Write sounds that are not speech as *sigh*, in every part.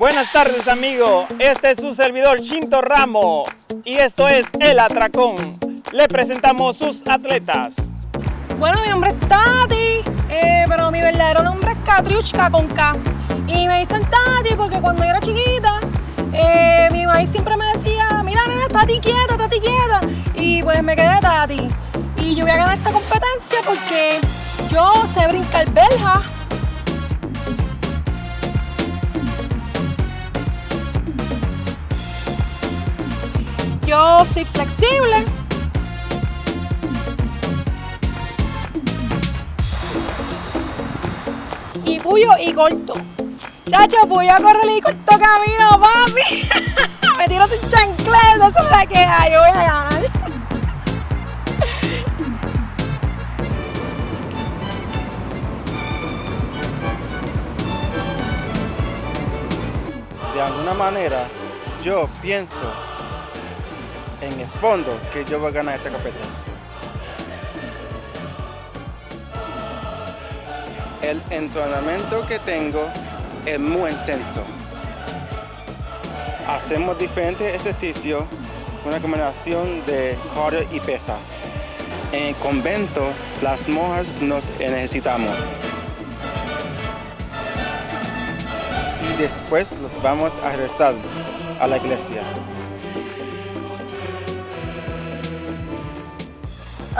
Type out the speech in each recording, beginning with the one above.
Buenas tardes amigo, este es su servidor Chinto Ramo y esto es El Atracón. Le presentamos sus atletas. Bueno, mi nombre es Tati, eh, pero mi verdadero nombre es Katriushka con K. Y me dicen Tati porque cuando yo era chiquita, eh, mi mamá siempre me decía, mira nena, Tati quieta, Tati quieta. Y pues me quedé Tati. Y yo voy a ganar esta competencia porque yo sé brincar belja, Yo soy flexible. Y puyo y corto. Chacho, puyo a correr y corto camino, papi. *laughs* Me tiro sin chancleta, esa es la que hay. Yo voy a ganar. De alguna manera, yo pienso en el fondo que yo voy a ganar esta competencia. El entrenamiento que tengo es muy intenso. Hacemos diferentes ejercicios, una combinación de cardio y pesas. En el convento, las monjas nos necesitamos. Y después los vamos a regresar a la iglesia.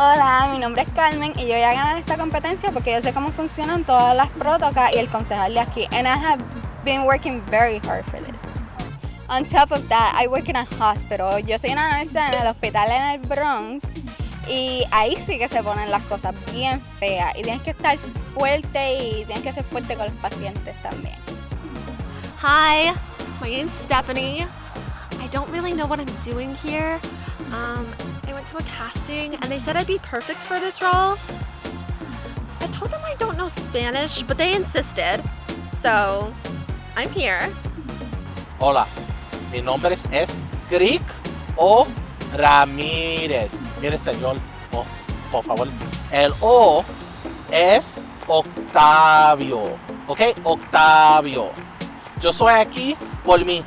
Hola, mi nombre es Carmen y yo voy a ganar esta competencia porque yo sé cómo funcionan todas las protocas y el concejal de aquí. And I have been working very hard for this. On top of that, I work in a hospital. Yo soy una nurse en el hospital en el Bronx y ahí sí que se ponen las cosas bien feas y tienes que estar fuerte y tienes que ser fuerte con los pacientes también. Hi, my name's Stephanie. I don't really know what I'm doing here. Um, I went to a casting and they said I'd be perfect for this role. I told them I don't know Spanish, but they insisted. So, I'm here. Hola, mi nombre es, Crick O Ramírez. Mire, señor, oh, por favor. El O es Octavio. ¿Ok? Octavio. Yo soy aquí por mi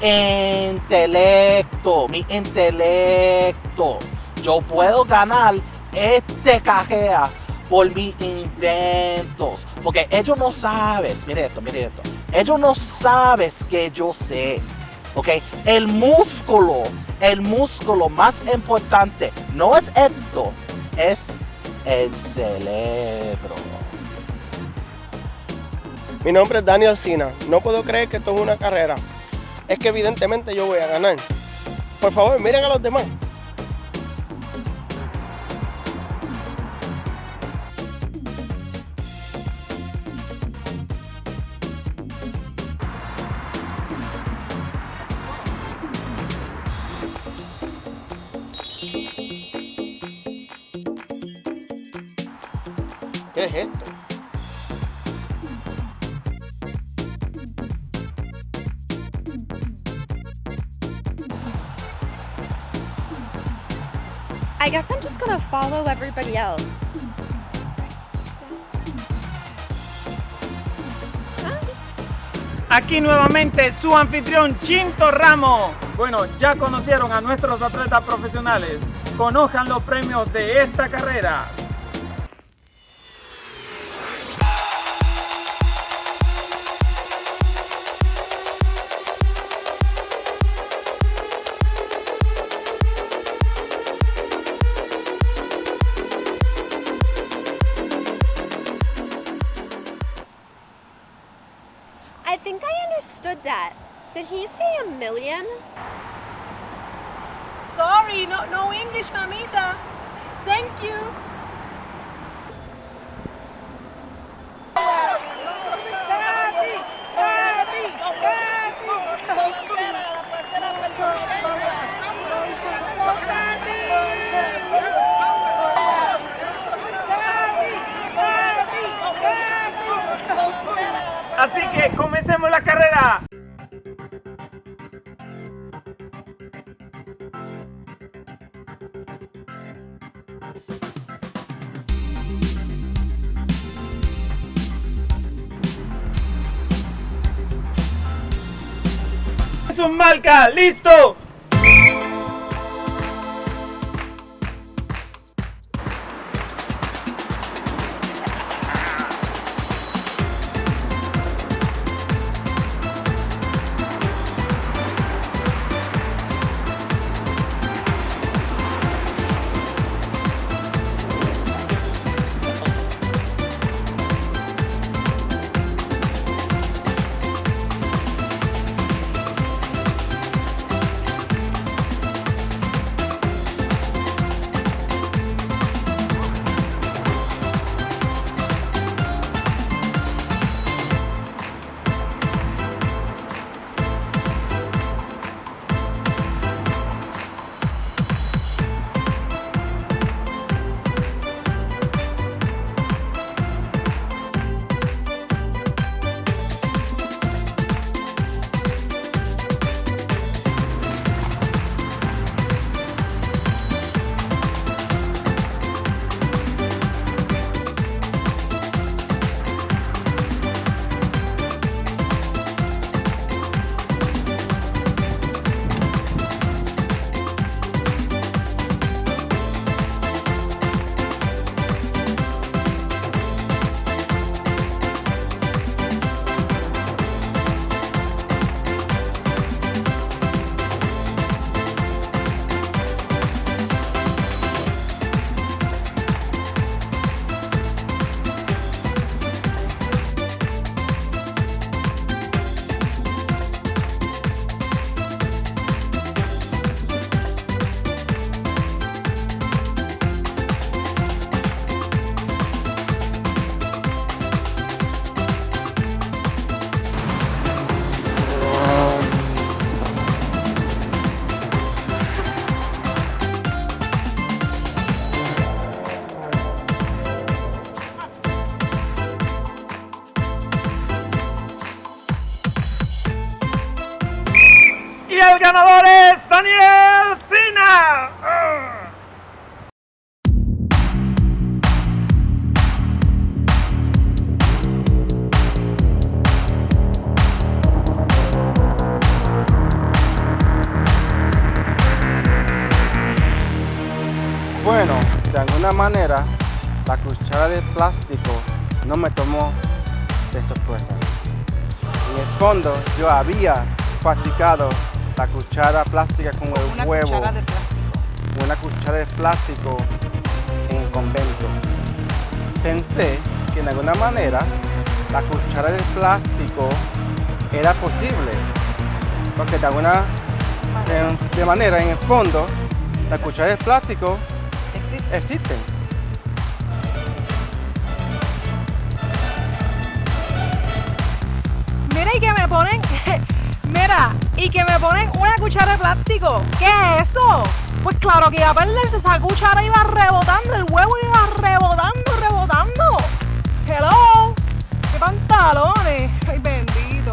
intelecto, mi intelecto. Yo puedo ganar este cajea por mis intentos. Porque ellos no sabes, mire esto, mire esto. Ellos no sabes que yo sé. ¿Ok? El músculo, el músculo más importante no es esto, es el cerebro. Mi nombre es Daniel Sina. No puedo creer que esto es una carrera. Es que evidentemente yo voy a ganar. Por favor, miren a los demás. ¿Qué es esto? I guess I'm just gonna follow everybody else. Aquí nuevamente su anfitrión Chinto Ramo. Bueno, ya conocieron a nuestros atletas profesionales. Conozcan los premios de esta carrera. That. Did he say a million? Sorry, no, no English, mamita. Thank you. Así que su marca, listo. El ganador es Daniel Sina. Bueno, de alguna manera, la cuchara de plástico no me tomó de sorpresa. En el fondo, yo había practicado la cuchara plástica con el Una huevo, cuchara de plástico. una cuchara de plástico en el convento. Pensé que de alguna manera la cuchara de plástico era posible, porque de alguna de, de manera en el fondo la cuchara de plástico Existe. existen. Mira y que me ponen, mira, y que me ponen una cuchara de plástico. ¿Qué es eso? Pues claro que iba a perderse, esa cuchara iba rebotando, el huevo iba rebotando, rebotando. Hello, qué pantalones, *laughs* ay bendito.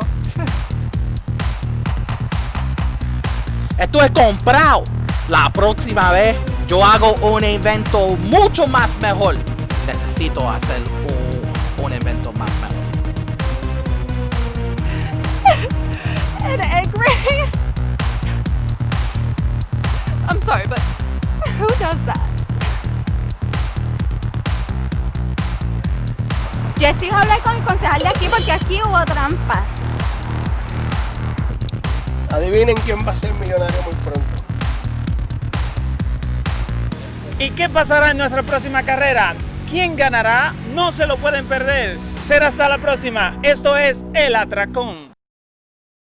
Esto es comprado. La próxima vez yo hago un evento mucho más mejor. Necesito hacer de aquí hubo trampa. Adivinen quién va a ser millonario muy pronto. ¿Y qué pasará en nuestra próxima carrera? ¿Quién ganará? No se lo pueden perder. Será hasta la próxima. Esto es El Atracón.